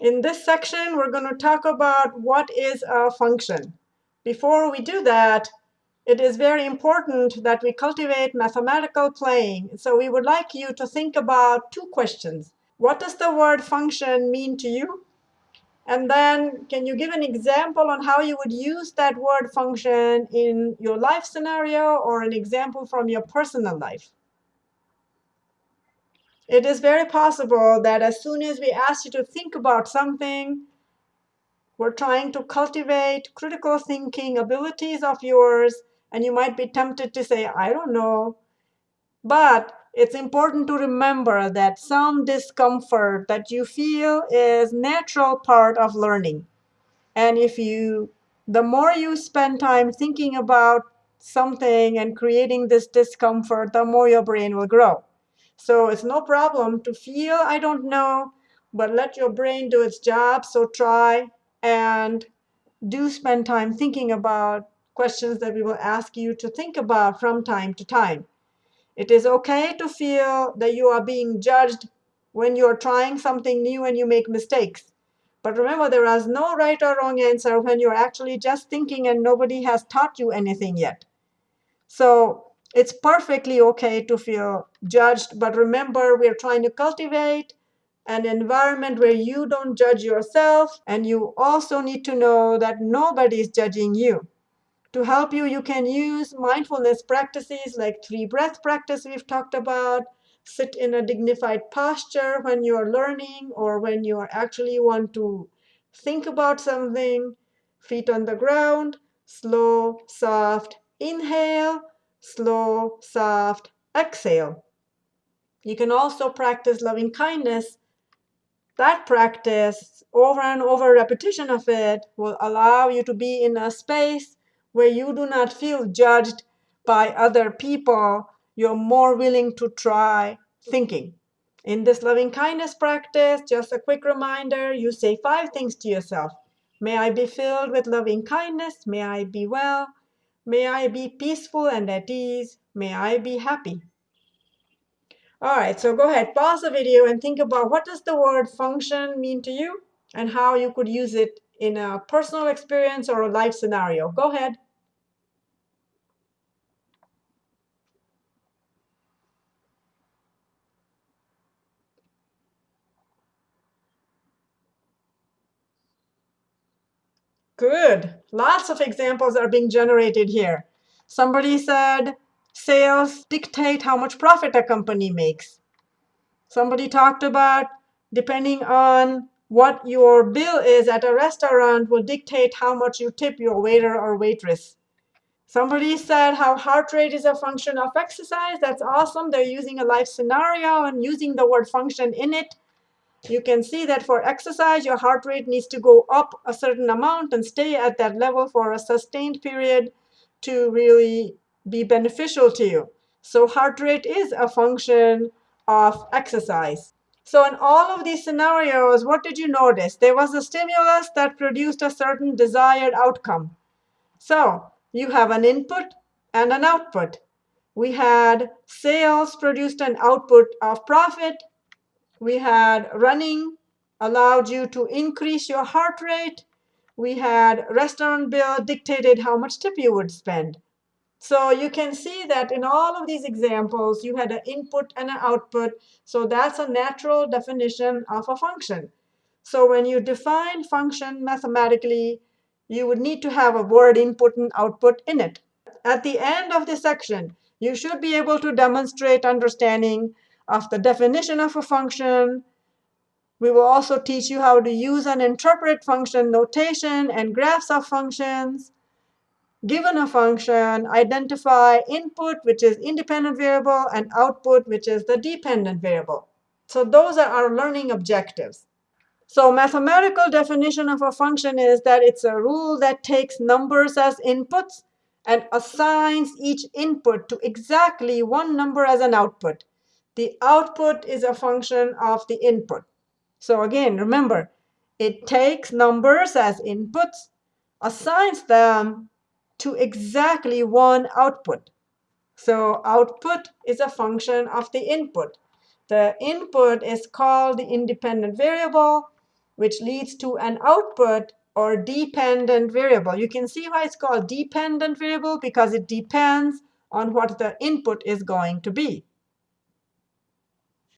In this section, we're going to talk about what is a function. Before we do that, it is very important that we cultivate mathematical playing. So we would like you to think about two questions. What does the word function mean to you? And then can you give an example on how you would use that word function in your life scenario or an example from your personal life? It is very possible that as soon as we ask you to think about something, we're trying to cultivate critical thinking abilities of yours, and you might be tempted to say, I don't know. But it's important to remember that some discomfort that you feel is natural part of learning. And if you, the more you spend time thinking about something and creating this discomfort, the more your brain will grow. So it's no problem to feel I don't know, but let your brain do its job. So try and do spend time thinking about questions that we will ask you to think about from time to time. It is OK to feel that you are being judged when you're trying something new and you make mistakes. But remember, there is no right or wrong answer when you're actually just thinking and nobody has taught you anything yet. So it's perfectly OK to feel judged. But remember, we're trying to cultivate an environment where you don't judge yourself. And you also need to know that nobody is judging you. To help you, you can use mindfulness practices like three breath practice we've talked about. Sit in a dignified posture when you're learning or when you actually want to think about something. Feet on the ground, slow, soft inhale, slow, soft exhale. You can also practice loving kindness. That practice, over and over repetition of it, will allow you to be in a space where you do not feel judged by other people. You're more willing to try thinking. In this loving kindness practice, just a quick reminder, you say five things to yourself. May I be filled with loving kindness. May I be well. May I be peaceful and at ease. May I be happy. All right, so go ahead, pause the video and think about what does the word function mean to you and how you could use it in a personal experience or a life scenario. Go ahead. Good. Lots of examples are being generated here. Somebody said sales dictate how much profit a company makes. Somebody talked about depending on what your bill is at a restaurant will dictate how much you tip your waiter or waitress. Somebody said how heart rate is a function of exercise. That's awesome. They're using a life scenario and using the word function in it you can see that for exercise, your heart rate needs to go up a certain amount and stay at that level for a sustained period to really be beneficial to you. So heart rate is a function of exercise. So in all of these scenarios, what did you notice? There was a stimulus that produced a certain desired outcome. So you have an input and an output. We had sales produced an output of profit we had running allowed you to increase your heart rate. We had restaurant bill dictated how much tip you would spend. So you can see that in all of these examples, you had an input and an output. So that's a natural definition of a function. So when you define function mathematically, you would need to have a word input and output in it. At the end of this section, you should be able to demonstrate understanding of the definition of a function. We will also teach you how to use and interpret function notation and graphs of functions. Given a function, identify input, which is independent variable, and output, which is the dependent variable. So those are our learning objectives. So mathematical definition of a function is that it's a rule that takes numbers as inputs and assigns each input to exactly one number as an output. The output is a function of the input. So again, remember, it takes numbers as inputs, assigns them to exactly one output. So output is a function of the input. The input is called the independent variable. which leads to an output or dependent variable. You can see why it's called dependent variable, because it depends on what the input is going to be.